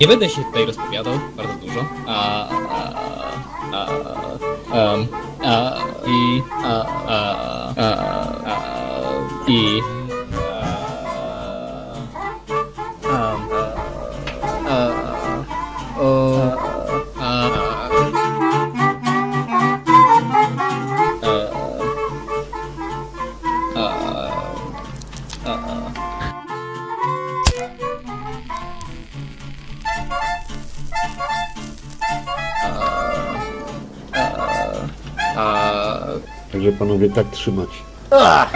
Nie będę się tutaj rozpowiadał bardzo dużo. A, a, a, a, a, i, a, a, a, a, i, a, Także panowie tak trzymać. Ach.